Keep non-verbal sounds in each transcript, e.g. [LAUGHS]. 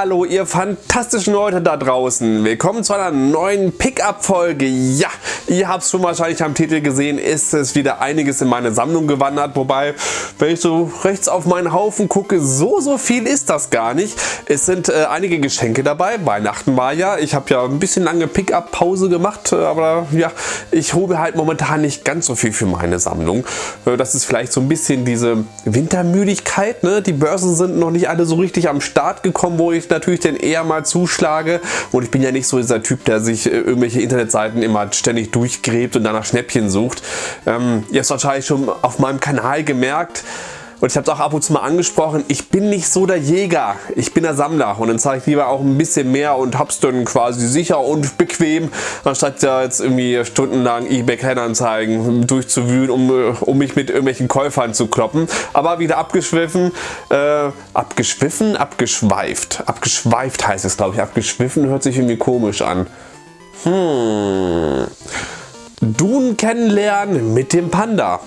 Hallo ihr fantastischen Leute da draußen. Willkommen zu einer neuen Pickup-Folge. Ja, ihr habt es schon wahrscheinlich am Titel gesehen, ist es wieder einiges in meine Sammlung gewandert. Wobei, wenn ich so rechts auf meinen Haufen gucke, so so viel ist das gar nicht. Es sind äh, einige Geschenke dabei. Weihnachten war ja. Ich habe ja ein bisschen lange Pickup-Pause gemacht. Äh, aber ja, ich hole halt momentan nicht ganz so viel für meine Sammlung. Äh, das ist vielleicht so ein bisschen diese Wintermüdigkeit. Ne? Die Börsen sind noch nicht alle so richtig am Start gekommen wo ich natürlich dann eher mal zuschlage. Und ich bin ja nicht so dieser Typ, der sich äh, irgendwelche Internetseiten immer ständig durchgräbt und danach Schnäppchen sucht. Ähm, ihr habt wahrscheinlich schon auf meinem Kanal gemerkt, und ich habe es auch ab und zu mal angesprochen, ich bin nicht so der Jäger, ich bin der Sammler und dann zeige ich lieber auch ein bisschen mehr und hab's dann quasi sicher und bequem, anstatt ja jetzt irgendwie stundenlang eBay Kleinanzeigen durchzuwühlen, um, um mich mit irgendwelchen Käufern zu kloppen. Aber wieder abgeschwiffen, äh, abgeschwiffen, abgeschweift, abgeschweift heißt es glaube ich, abgeschwiffen hört sich irgendwie komisch an. Hm. Dun kennenlernen mit dem Panda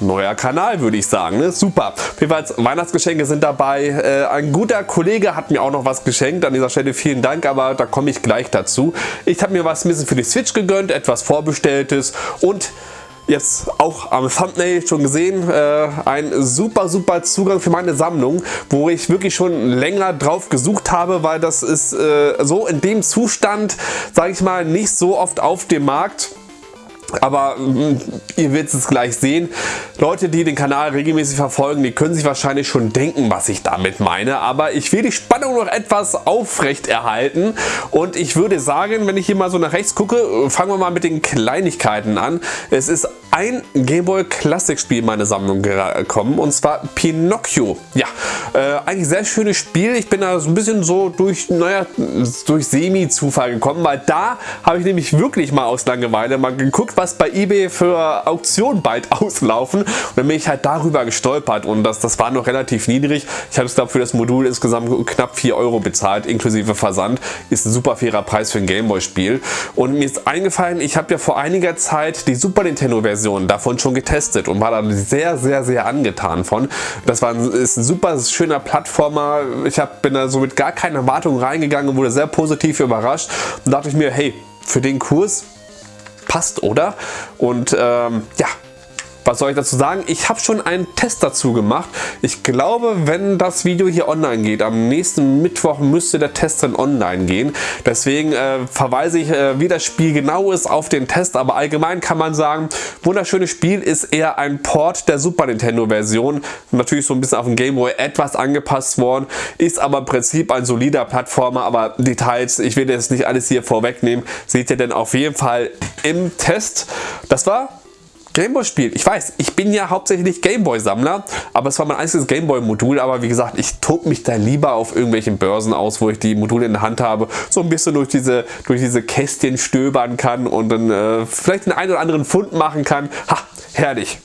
neuer Kanal, würde ich sagen. Ne? Super. Jedenfalls Weihnachtsgeschenke sind dabei. Äh, ein guter Kollege hat mir auch noch was geschenkt. An dieser Stelle vielen Dank, aber da komme ich gleich dazu. Ich habe mir was ein bisschen für die Switch gegönnt, etwas vorbestelltes und jetzt auch am Thumbnail schon gesehen, äh, ein super super Zugang für meine Sammlung, wo ich wirklich schon länger drauf gesucht habe, weil das ist äh, so in dem Zustand, sage ich mal, nicht so oft auf dem Markt. Aber mm, ihr werdet es gleich sehen. Leute, die den Kanal regelmäßig verfolgen, die können sich wahrscheinlich schon denken, was ich damit meine. Aber ich will die Spannung noch etwas aufrecht erhalten. Und ich würde sagen, wenn ich hier mal so nach rechts gucke, fangen wir mal mit den Kleinigkeiten an. Es ist ein Gameboy Classic Spiel in meine Sammlung gekommen. Und zwar Pinocchio. Ja, äh, eigentlich sehr schönes Spiel. Ich bin da so ein bisschen so durch, naja, durch Semi-Zufall gekommen. Weil da habe ich nämlich wirklich mal aus Langeweile mal geguckt, was bei eBay für Auktionen bald [LAUGHS] auslaufen. Und dann bin ich halt darüber gestolpert und das, das war noch relativ niedrig. Ich habe es glaube für das Modul insgesamt knapp 4 Euro bezahlt, inklusive Versand. Ist ein super fairer Preis für ein Gameboy-Spiel. Und mir ist eingefallen, ich habe ja vor einiger Zeit die Super Nintendo-Version davon schon getestet und war da sehr, sehr, sehr angetan von. Das war ein, ist ein super schöner Plattformer. Ich hab, bin da so mit gar keiner Erwartung reingegangen und wurde sehr positiv überrascht. Und dachte ich mir, hey, für den Kurs passt, oder? Und ähm, ja, was soll ich dazu sagen? Ich habe schon einen Test dazu gemacht. Ich glaube, wenn das Video hier online geht, am nächsten Mittwoch müsste der Test dann online gehen. Deswegen äh, verweise ich, äh, wie das Spiel genau ist, auf den Test. Aber allgemein kann man sagen, wunderschönes Spiel ist eher ein Port der Super Nintendo Version. Natürlich so ein bisschen auf den Game Boy etwas angepasst worden. Ist aber im Prinzip ein solider Plattformer. Aber Details, ich will jetzt nicht alles hier vorwegnehmen, seht ihr denn auf jeden Fall im Test. Das war Gameboy-Spiel. Ich weiß, ich bin ja hauptsächlich Gameboy-Sammler, aber es war mein einziges Gameboy-Modul. Aber wie gesagt, ich tob mich da lieber auf irgendwelchen Börsen aus, wo ich die Module in der Hand habe, so ein bisschen durch diese, durch diese Kästchen stöbern kann und dann äh, vielleicht den einen oder anderen Fund machen kann. Ha, herrlich.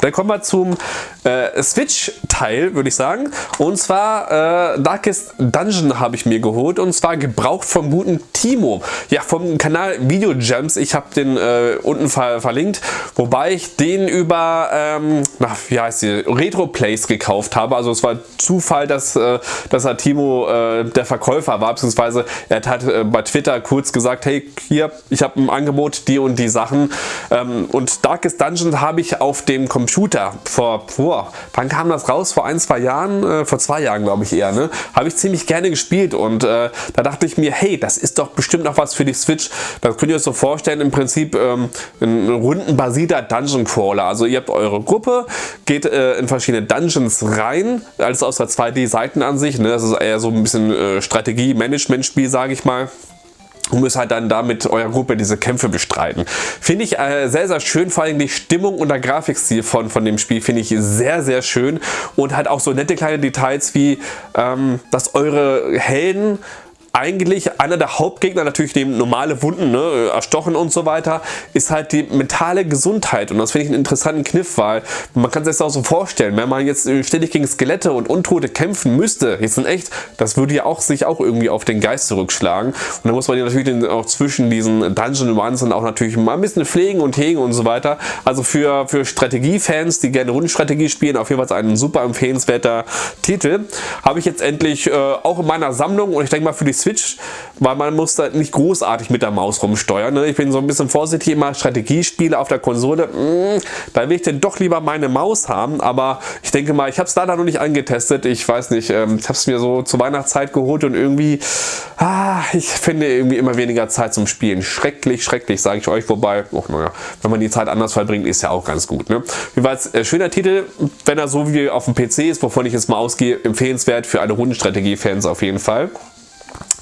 Dann kommen wir zum äh, Switch-Teil, würde ich sagen. Und zwar äh, Darkest Dungeon habe ich mir geholt. Und zwar gebraucht vom guten Timo. Ja, vom Kanal Video Gems. Ich habe den äh, unten ver verlinkt. Wobei ich den über, ähm, na, wie heißt die, Retro Plays gekauft habe. Also es war Zufall, dass, äh, dass er Timo äh, der Verkäufer war. Beziehungsweise er hat äh, bei Twitter kurz gesagt, hey, hier, ich habe ein Angebot, die und die Sachen. Ähm, und Darkest Dungeon habe ich auf dem Computer Computer vor, vor, wann kam das raus? Vor ein, zwei Jahren? Äh, vor zwei Jahren glaube ich eher, ne? Habe ich ziemlich gerne gespielt und äh, da dachte ich mir, hey, das ist doch bestimmt noch was für die Switch. Das könnt ihr euch so vorstellen, im Prinzip ähm, ein rundenbasierter Dungeon Crawler. Also ihr habt eure Gruppe, geht äh, in verschiedene Dungeons rein, alles aus der 2D-Seitenansicht. Ne? Das ist eher so ein bisschen äh, Strategie-Management-Spiel, sage ich mal und müsst halt dann da mit eurer Gruppe diese Kämpfe bestreiten. Finde ich äh, sehr, sehr schön, vor allem die Stimmung und der Grafikstil von, von dem Spiel finde ich sehr, sehr schön und halt auch so nette kleine Details wie, ähm, dass eure Helden eigentlich einer der Hauptgegner, natürlich neben normale Wunden, ne, erstochen und so weiter, ist halt die mentale Gesundheit. Und das finde ich einen interessanten Kniff, weil man kann sich das auch so vorstellen, wenn man jetzt ständig gegen Skelette und Untote kämpfen müsste, jetzt in echt, das würde ja auch sich auch irgendwie auf den Geist zurückschlagen. Und dann muss man ja natürlich auch zwischen diesen Dungeon Runs dann auch natürlich mal ein bisschen pflegen und hegen und so weiter. Also für, für Strategiefans, die gerne Rundenstrategie spielen, auf jeden Fall ein super empfehlenswerter Titel. Habe ich jetzt endlich äh, auch in meiner Sammlung und ich denke mal für die Switch, weil man muss da nicht großartig mit der Maus rumsteuern. Ne? Ich bin so ein bisschen vorsichtig immer Strategiespiele auf der Konsole. Mh, mm, da will ich denn doch lieber meine Maus haben, aber ich denke mal, ich habe es leider noch nicht angetestet. Ich weiß nicht, ähm, ich habe es mir so zur Weihnachtszeit geholt und irgendwie, ah, ich finde irgendwie immer weniger Zeit zum Spielen. Schrecklich, schrecklich, sage ich euch. Wobei, oh, naja, wenn man die Zeit anders verbringt, ist ja auch ganz gut. Ne? Jedenfalls, äh, schöner Titel, wenn er so wie auf dem PC ist, wovon ich jetzt mal ausgehe, empfehlenswert für alle Rundenstrategie-Fans auf jeden Fall.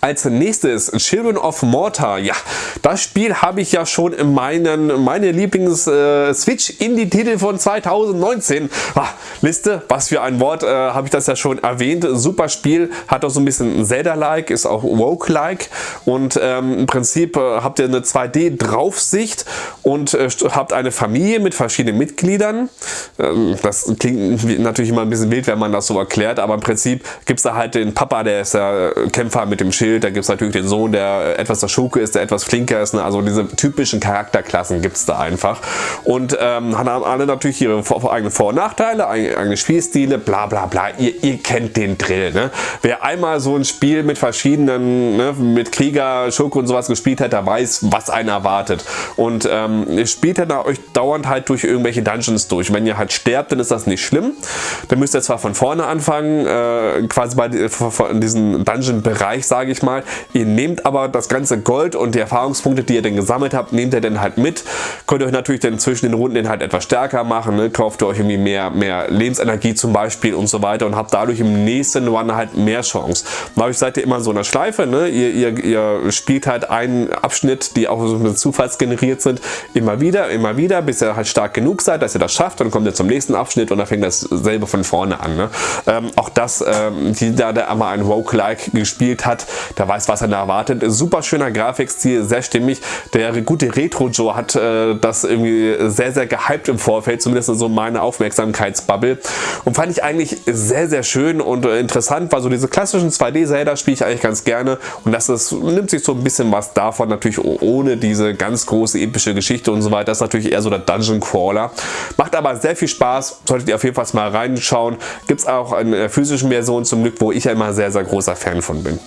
Als nächstes Children of Mortar. Ja, das Spiel habe ich ja schon in meinen meine Lieblings äh, Switch Indie Titel von 2019 ah, Liste. Was für ein Wort äh, habe ich das ja schon erwähnt. Super Spiel, hat auch so ein bisschen Zelda-like, ist auch Woke-like und ähm, im Prinzip äh, habt ihr eine 2D Draufsicht und äh, habt eine Familie mit verschiedenen Mitgliedern. Ähm, das klingt natürlich immer ein bisschen wild, wenn man das so erklärt, aber im Prinzip gibt es da halt den Papa, der ist der Kämpfer mit dem Schild Schild, da gibt es natürlich den Sohn, der etwas der Schurke ist, der etwas flinker ist. Ne? Also diese typischen Charakterklassen gibt es da einfach. Und ähm, haben alle natürlich ihre eigenen Vor- und Nachteile, eigene Spielstile, bla bla bla. Ihr, ihr kennt den Drill. Ne? Wer einmal so ein Spiel mit verschiedenen, ne, mit Krieger, Schurke und sowas gespielt hat, der weiß, was einen erwartet. Und ähm, spielt dann euch dauernd halt durch irgendwelche Dungeons durch. Wenn ihr halt sterbt, dann ist das nicht schlimm. Dann müsst ihr zwar von vorne anfangen, äh, quasi bei diesem Dungeon-Bereich, sage ich ich mal. Ihr nehmt aber das ganze Gold und die Erfahrungspunkte, die ihr denn gesammelt habt, nehmt ihr dann halt mit. Könnt ihr euch natürlich dann zwischen den Runden den halt etwas stärker machen. Ne? Kauft ihr euch irgendwie mehr, mehr Lebensenergie zum Beispiel und so weiter und habt dadurch im nächsten Run halt mehr Chance. Dadurch seid ihr immer so in einer Schleife. Ne? Ihr, ihr, ihr spielt halt einen Abschnitt, die auch so ein zufallsgeneriert sind, immer wieder, immer wieder, bis ihr halt stark genug seid, dass ihr das schafft. Dann kommt ihr zum nächsten Abschnitt und dann fängt dasselbe von vorne an. Ne? Ähm, auch das, ähm, die da der einmal ein Roguelike gespielt hat, der weiß, was er da erwartet. Super schöner Grafikstil, sehr stimmig. Der gute Retro Joe hat äh, das irgendwie sehr, sehr gehypt im Vorfeld, zumindest so meine Aufmerksamkeitsbubble. Und fand ich eigentlich sehr, sehr schön und äh, interessant, weil so diese klassischen 2D-Zelda spiele ich eigentlich ganz gerne und das ist, nimmt sich so ein bisschen was davon, natürlich ohne diese ganz große epische Geschichte und so weiter. Das ist natürlich eher so der Dungeon Crawler. Macht aber sehr viel Spaß, solltet ihr auf jeden Fall mal reinschauen. Gibt es auch eine physischen Version zum Glück, wo ich ja immer sehr, sehr großer Fan von bin.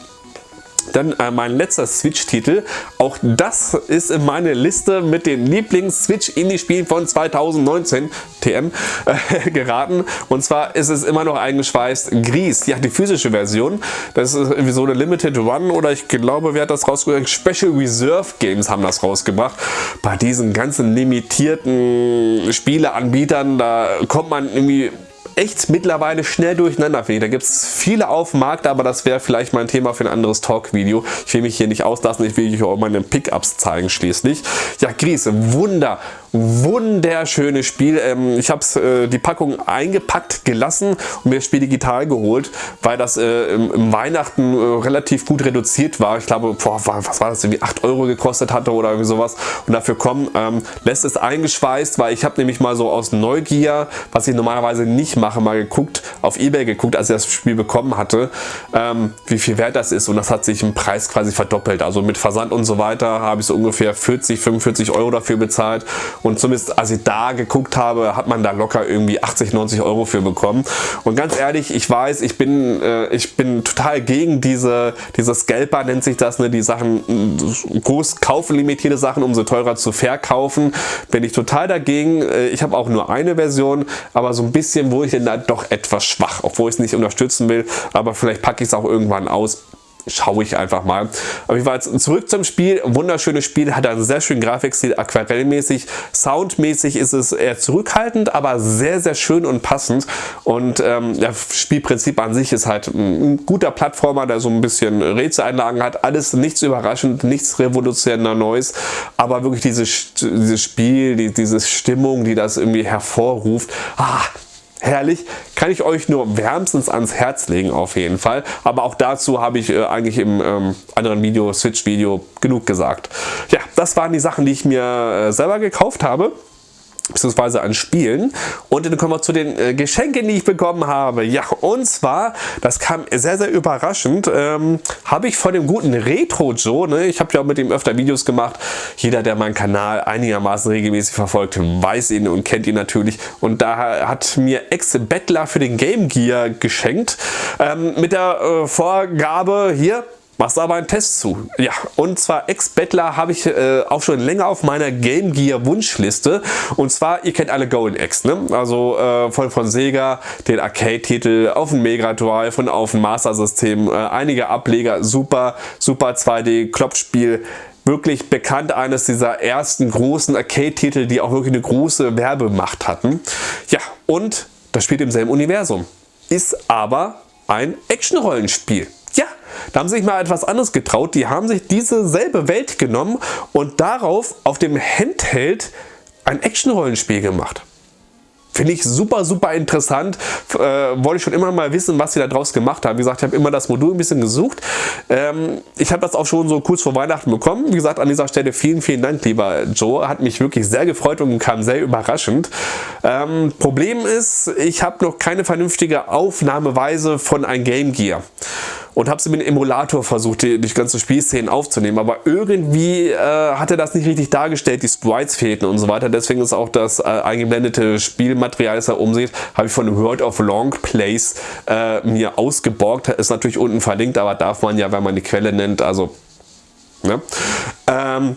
Dann äh, mein letzter Switch-Titel. Auch das ist in meine Liste mit den Lieblings-Switch-Indie-Spielen von 2019 TM äh, [LAUGHS] geraten. Und zwar ist es immer noch eingeschweißt Grease. Ja, die physische Version. Das ist irgendwie so eine Limited Run oder ich glaube, wer hat das rausgebracht? Special Reserve Games haben das rausgebracht. Bei diesen ganzen limitierten Spieleanbietern, da kommt man irgendwie echt mittlerweile schnell durcheinander. Da gibt es viele auf dem Markt, aber das wäre vielleicht mal ein Thema für ein anderes Talk-Video. Ich will mich hier nicht auslassen, ich will euch auch meine Pickups zeigen schließlich. Ja, Gries, Wunder, wunderschönes Spiel. Ähm, ich habe äh, die Packung eingepackt gelassen und mir das Spiel digital geholt, weil das äh, im, im, Weihnachten äh, relativ gut reduziert war. Ich glaube, boah, was war das, irgendwie 8 Euro gekostet hatte oder irgendwie sowas. Und dafür kommen, ähm, lässt es eingeschweißt, weil ich habe nämlich mal so aus Neugier, was ich normalerweise nicht mache, mal geguckt, auf Ebay geguckt, als ich das Spiel bekommen hatte, ähm, wie viel wert das ist. Und das hat sich im Preis quasi verdoppelt. Also mit Versand und so weiter habe ich so ungefähr 40, 45 Euro dafür bezahlt und zumindest als ich da geguckt habe, hat man da locker irgendwie 80, 90 Euro für bekommen. Und ganz ehrlich, ich weiß, ich bin, äh, ich bin total gegen diese, diese Scalper nennt sich das, ne, die Sachen, äh, groß kaufen limitierte Sachen, umso teurer zu verkaufen. Bin ich total dagegen. Äh, ich habe auch nur eine Version, aber so ein bisschen wurde ich denn da doch etwas schwach, obwohl ich es nicht unterstützen will. Aber vielleicht packe ich es auch irgendwann aus schaue ich einfach mal. Aber ich war jetzt zurück zum Spiel. Wunderschönes Spiel, hat einen sehr schönen Grafikstil, aquarellmäßig. Soundmäßig ist es eher zurückhaltend, aber sehr, sehr schön und passend. Und ähm, das Spielprinzip an sich ist halt ein guter Plattformer, der so ein bisschen Rätseleinlagen hat. Alles nichts überraschend, nichts revolutionär Neues, aber wirklich dieses, dieses Spiel, die, diese Stimmung, die das irgendwie hervorruft. Ah, herrlich, kann ich euch nur wärmstens ans Herz legen auf jeden Fall. Aber auch dazu habe ich äh, eigentlich im ähm, anderen Video, Switch-Video, genug gesagt. Ja, das waren die Sachen, die ich mir äh, selber gekauft habe beziehungsweise an Spielen. Und dann kommen wir zu den äh, Geschenken, die ich bekommen habe. Ja, und zwar, das kam sehr, sehr überraschend, ähm, habe ich von dem guten Retro Joe, ne, ich habe ja auch mit ihm öfter Videos gemacht, jeder, der meinen Kanal einigermaßen regelmäßig verfolgt, weiß ihn und kennt ihn natürlich. Und da hat mir Ex-Bettler für den Game Gear geschenkt, ähm, mit der äh, Vorgabe, hier, machst aber einen Test zu. Ja, und zwar Ex-Bettler habe ich äh, auch schon länger auf meiner Game Gear Wunschliste. Und zwar, ihr kennt alle Golden X, ne? Also äh, von, von Sega, den Arcade-Titel auf dem Mega Drive und auf dem Master System. Äh, einige Ableger, super, super 2D-Klopfspiel wirklich bekannt, eines dieser ersten großen Arcade-Titel, die auch wirklich eine große Werbemacht hatten. Ja, und das spielt im selben Universum. Ist aber ein Action-Rollenspiel. Ja, da haben sie sich mal etwas anderes getraut. Die haben sich diese selbe Welt genommen und darauf auf dem Handheld ein Action-Rollenspiel gemacht. Finde ich super, super interessant. Äh, wollte ich schon immer mal wissen, was sie da draus gemacht haben. Wie gesagt, ich habe immer das Modul ein bisschen gesucht. Ähm, ich habe das auch schon so kurz vor Weihnachten bekommen. Wie gesagt, an dieser Stelle vielen, vielen Dank, lieber Joe. Hat mich wirklich sehr gefreut und kam sehr überraschend. Ähm, Problem ist, ich habe noch keine vernünftige Aufnahmeweise von ein Game Gear und habe sie mit dem Emulator versucht, die, die ganze Spielszenen aufzunehmen. Aber irgendwie äh, hat er das nicht richtig dargestellt, die Sprites fehlten und so weiter. Deswegen ist auch das äh, eingeblendete Spielmaterial, das er umsieht, habe ich von World of Long Plays äh, mir ausgeborgt. Ist natürlich unten verlinkt, aber darf man ja, wenn man die Quelle nennt, also Ne? Ähm,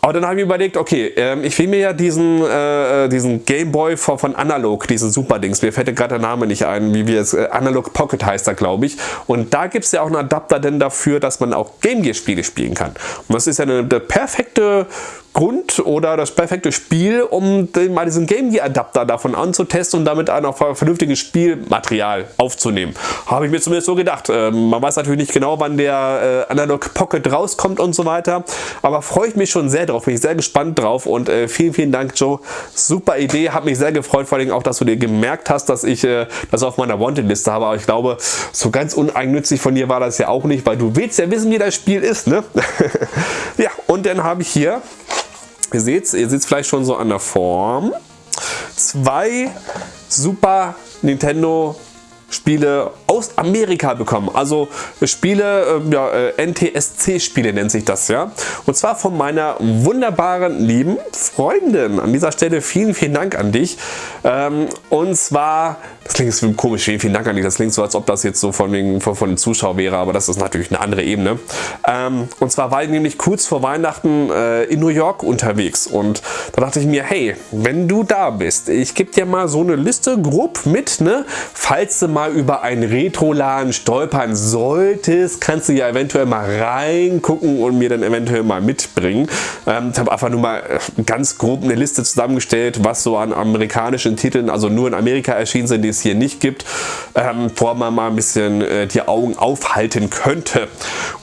aber dann habe ich überlegt, okay, ähm, ich will mir ja diesen, äh, äh diesen Gameboy von, von Analog, diesen Super-Dings, mir fällt gerade der Name nicht ein, wie wir es, äh, Analog Pocket heißt er, glaube ich. Und da gibt es ja auch einen Adapter denn dafür, dass man auch Game Gear Spiele spielen kann. Und das ist ja eine, eine perfekte Grund oder das perfekte Spiel, um den, mal diesen Game Gear Adapter davon anzutesten und damit auch vernünftiges Spielmaterial aufzunehmen. Habe ich mir zumindest so gedacht. Ähm, man weiß natürlich nicht genau, wann der äh, Analog Pocket rauskommt und so weiter, aber freue ich mich schon sehr drauf, bin ich sehr gespannt drauf und äh, vielen, vielen Dank Joe. Super Idee, hat mich sehr gefreut, vor allem auch, dass du dir gemerkt hast, dass ich äh, das auf meiner Wanted-Liste habe, aber ich glaube, so ganz uneigennützig von dir war das ja auch nicht, weil du willst ja wissen, wie das Spiel ist, ne? [LAUGHS] ja, und dann habe ich hier Ihr seht ihr seht vielleicht schon so an der Form. Zwei Super Nintendo Spiele aus Amerika bekommen. Also Spiele, äh, ja, äh, NTSC-Spiele nennt sich das, ja. Und zwar von meiner wunderbaren, lieben Freundin. An dieser Stelle vielen, vielen Dank an dich. Ähm, und zwar, das klingt jetzt komisch, vielen, vielen Dank an dich. Das klingt so, als ob das jetzt so von, wegen, von, von den Zuschauern wäre, aber das ist natürlich eine andere Ebene. Ähm, und zwar war ich nämlich kurz vor Weihnachten äh, in New York unterwegs und da dachte ich mir, hey, wenn du da bist, ich gebe dir mal so eine Liste grob mit, ne, falls du mal über ein Retroladen stolpern solltest, kannst du ja eventuell mal reingucken und mir dann eventuell mal mitbringen. Ähm, ich habe einfach nur mal äh, ganz grob eine Liste zusammengestellt, was so an amerikanischen Titeln, also nur in Amerika erschienen sind, die es hier nicht gibt, ähm, wo man mal ein bisschen äh, die Augen aufhalten könnte.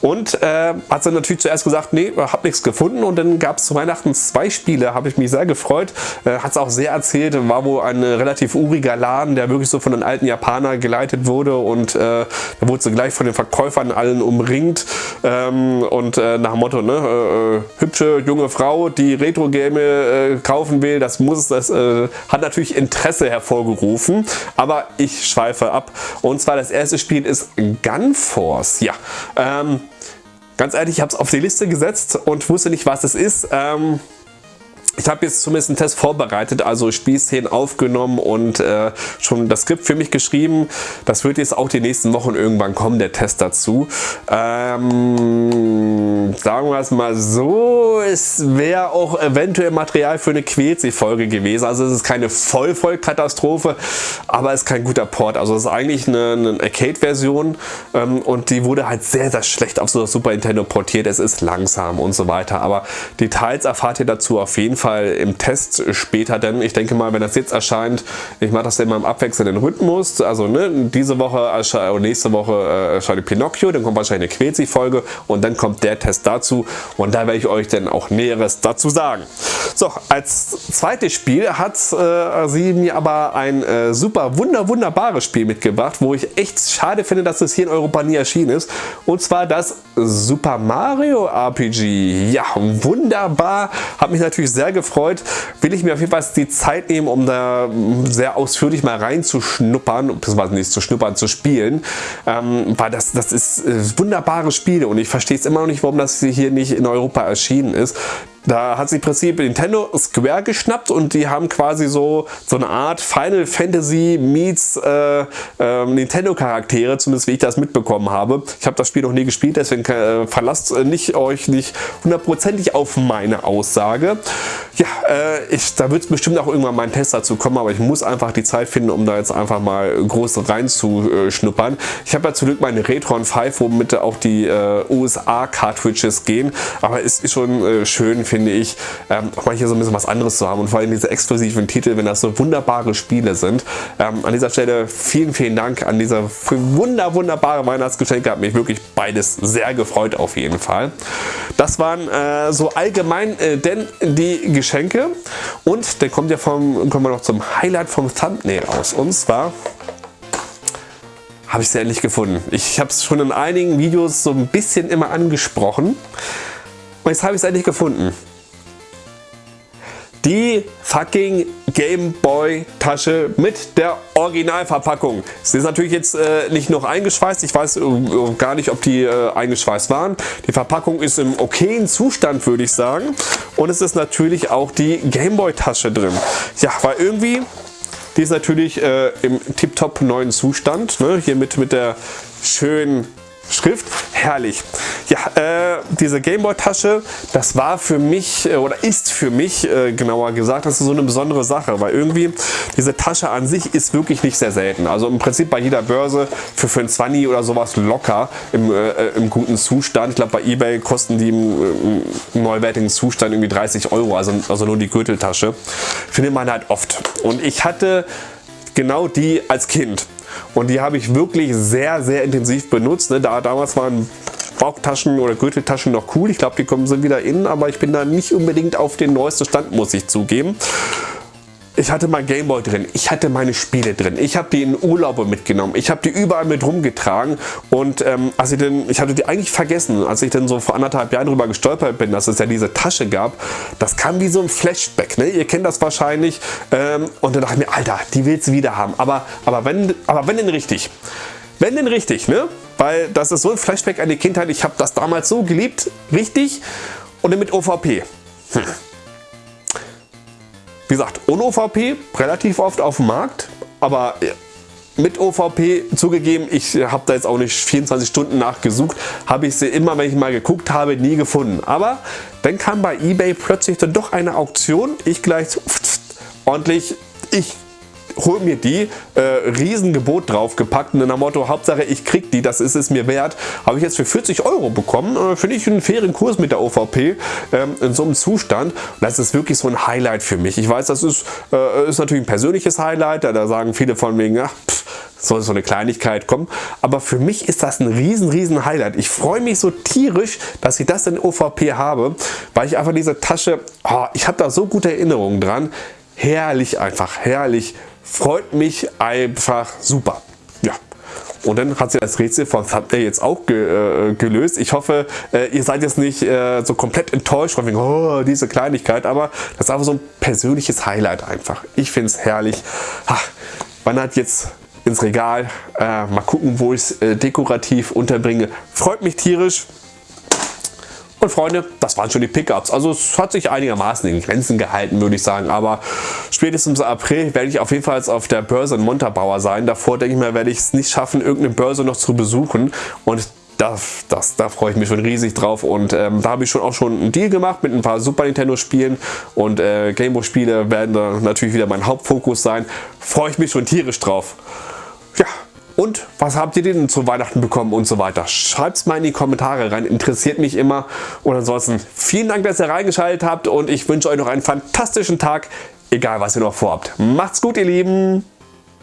Und äh, hat sie natürlich zuerst gesagt, nee, habe nichts gefunden und dann gab es zu Weihnachten zwei Spiele, habe ich mich sehr gefreut. Äh, hat es auch sehr erzählt, war wohl ein relativ uriger Laden, der wirklich so von den alten Japanern geleitet wurde und äh, da wurde sie gleich von den Verkäufern allen umringt ähm, und äh, nach dem Motto, ne, äh, hübsche junge Frau, die Retro-Game kaufen will, das muss das hat natürlich Interesse hervorgerufen, aber ich schweife ab und zwar das erste Spiel ist Gunforce, ja, ähm, ganz ehrlich, ich habe es auf die Liste gesetzt und wusste nicht, was es ist. Ähm, ich habe jetzt zumindest einen Test vorbereitet, also Spielszenen aufgenommen und äh, schon das Skript für mich geschrieben. Das wird jetzt auch die nächsten Wochen irgendwann kommen, der Test dazu. Ähm, sagen wir es mal so, es wäre auch eventuell Material für eine Quetzi-Folge gewesen. Also es ist keine Voll-Voll-Katastrophe, aber es ist kein guter Port. Also es ist eigentlich eine, eine Arcade-Version ähm, und die wurde halt sehr, sehr schlecht auf so das Super Nintendo portiert. Es ist langsam und so weiter, aber Details erfahrt ihr dazu auf jeden Fall Fall im Test später, denn ich denke mal, wenn das jetzt erscheint, ich mache das immer im abwechselnden Rhythmus, also ne, diese Woche oder nächste Woche äh, erscheint Pinocchio, dann kommt wahrscheinlich eine Quetzi-Folge und dann kommt der Test dazu und da werde ich euch dann auch Näheres dazu sagen. So, als zweites Spiel hat äh, sie mir aber ein äh, super wunder wunderbares Spiel mitgebracht, wo ich echt schade finde, dass es hier in Europa nie erschienen ist und zwar das Super Mario RPG. Ja, wunderbar, hat mich natürlich sehr gefreut, will ich mir auf jeden Fall die Zeit nehmen, um da sehr ausführlich mal reinzuschnuppern, beziehungsweise nicht zu schnuppern, zu spielen, ähm, weil das, das ist äh, wunderbare Spiele und ich verstehe es immer noch nicht, warum das hier nicht in Europa erschienen ist. Da hat sich im Prinzip Nintendo Square geschnappt und die haben quasi so, so eine Art Final Fantasy meets äh, äh, Nintendo Charaktere, zumindest wie ich das mitbekommen habe. Ich habe das Spiel noch nie gespielt, deswegen äh, verlasst äh, nicht, euch nicht hundertprozentig auf meine Aussage. Ja, äh, ich, da wird es bestimmt auch irgendwann mal ein Test dazu kommen, aber ich muss einfach die Zeit finden, um da jetzt einfach mal groß reinzuschnuppern. Ich habe ja zum Glück meine Retron 5, womit auch die äh, USA Cartridges gehen, aber es ist schon schön, finde finde ich, ähm, auch mal hier so ein bisschen was anderes zu haben und vor allem diese exklusiven Titel, wenn das so wunderbare Spiele sind. Ähm, an dieser Stelle vielen, vielen Dank an dieser wunder, wunderbare Weihnachtsgeschenke. Hat mich wirklich beides sehr gefreut auf jeden Fall. Das waren äh, so allgemein äh, denn die Geschenke und dann kommt ja vom, kommen wir noch zum Highlight vom Thumbnail aus und zwar habe ich es endlich gefunden. Ich habe es schon in einigen Videos so ein bisschen immer angesprochen. Und jetzt habe ich es endlich gefunden die fucking Gameboy Tasche mit der Originalverpackung. Sie ist natürlich jetzt äh, nicht noch eingeschweißt. Ich weiß äh, gar nicht, ob die äh, eingeschweißt waren. Die Verpackung ist im okayen Zustand, würde ich sagen. Und es ist natürlich auch die Gameboy Tasche drin. Ja, weil irgendwie, die ist natürlich äh, im tiptop neuen Zustand. Ne? Hier mit, mit der schönen Schrift, herrlich. Ja, äh, diese Gameboy-Tasche, das war für mich äh, oder ist für mich äh, genauer gesagt, das ist so eine besondere Sache, weil irgendwie diese Tasche an sich ist wirklich nicht sehr selten. Also im Prinzip bei jeder Börse für, für ein 20 oder sowas locker im, äh, im guten Zustand. Ich glaube bei Ebay kosten die im, im, neuwertigen Zustand irgendwie 30 Euro, also, also nur die Gürteltasche. Findet man halt oft. Und ich hatte genau die als Kind. Und die habe ich wirklich sehr, sehr intensiv benutzt. Ne? Da, damals waren Bauchtaschen oder Gürteltaschen noch cool. Ich glaube, die kommen sind wieder in, aber ich bin da nicht unbedingt auf den neuesten Stand, muss ich zugeben. Ich hatte mein Gameboy drin, ich hatte meine Spiele drin, ich habe die in Urlaube mitgenommen, ich habe die überall mit rumgetragen. Und ähm, als ich, denn, ich hatte die eigentlich vergessen, als ich dann so vor anderthalb Jahren drüber gestolpert bin, dass es ja diese Tasche gab, das kam wie so ein Flashback, ne? ihr kennt das wahrscheinlich. Ähm, und dann dachte ich mir, Alter, die willst du wieder haben, aber, aber, wenn, aber wenn denn richtig, wenn denn richtig, ne? weil das ist so ein Flashback an die Kindheit, ich habe das damals so geliebt, richtig? Und dann mit OVP. Hm. Wie gesagt, ohne OVP relativ oft auf dem Markt, aber mit OVP zugegeben, ich habe da jetzt auch nicht 24 Stunden nachgesucht, habe ich sie immer, wenn ich mal geguckt habe, nie gefunden. Aber dann kam bei eBay plötzlich dann doch eine Auktion, ich gleich ordentlich, ich hol mir die, äh, Riesengebot draufgepackt und in der Motto, Hauptsache ich krieg die, das ist es mir wert, habe ich jetzt für 40 Euro bekommen. Äh, Finde ich einen fairen Kurs mit der OVP ähm, in so einem Zustand. Und das ist wirklich so ein Highlight für mich. Ich weiß, das ist, äh, ist natürlich ein persönliches Highlight, da, sagen viele von wegen, ach, pff, soll so eine Kleinigkeit kommen. Aber für mich ist das ein riesen, riesen Highlight. Ich freue mich so tierisch, dass ich das in OVP habe, weil ich einfach diese Tasche, oh, ich habe da so gute Erinnerungen dran. Herrlich einfach, herrlich freut mich einfach super. Ja. Und dann hat sie das Rätsel von Thumbnail jetzt auch ge, äh, gelöst. Ich hoffe, äh, ihr seid jetzt nicht äh, so komplett enttäuscht von wegen, oh, diese Kleinigkeit, aber das ist einfach so ein persönliches Highlight einfach. Ich finde es herrlich. Ha, wandert jetzt ins Regal. Äh, mal gucken, wo ich es äh, dekorativ unterbringe. Freut mich tierisch. Und Freunde, das waren schon die Pickups. Also es hat sich einigermaßen in Grenzen gehalten, würde ich sagen. Aber spätestens im April werde ich auf jeden Fall auf der Börse in Montabaur sein. Davor denke ich mal, werde ich es nicht schaffen, irgendeine Börse noch zu besuchen. Und das, das, da freue ich mich schon riesig drauf und ähm, da habe ich schon auch schon einen Deal gemacht mit ein paar Super Nintendo Spielen und äh, Gameboy Spiele werden da natürlich wieder mein Hauptfokus sein. Freue ich mich schon tierisch drauf. Ja, Und was habt ihr denn zu Weihnachten bekommen und so weiter? Schreibt es mal in die Kommentare rein, interessiert mich immer. Und ansonsten vielen Dank, dass ihr reingeschaltet habt und ich wünsche euch noch einen fantastischen Tag, egal was ihr noch vorhabt. Macht's gut ihr Lieben!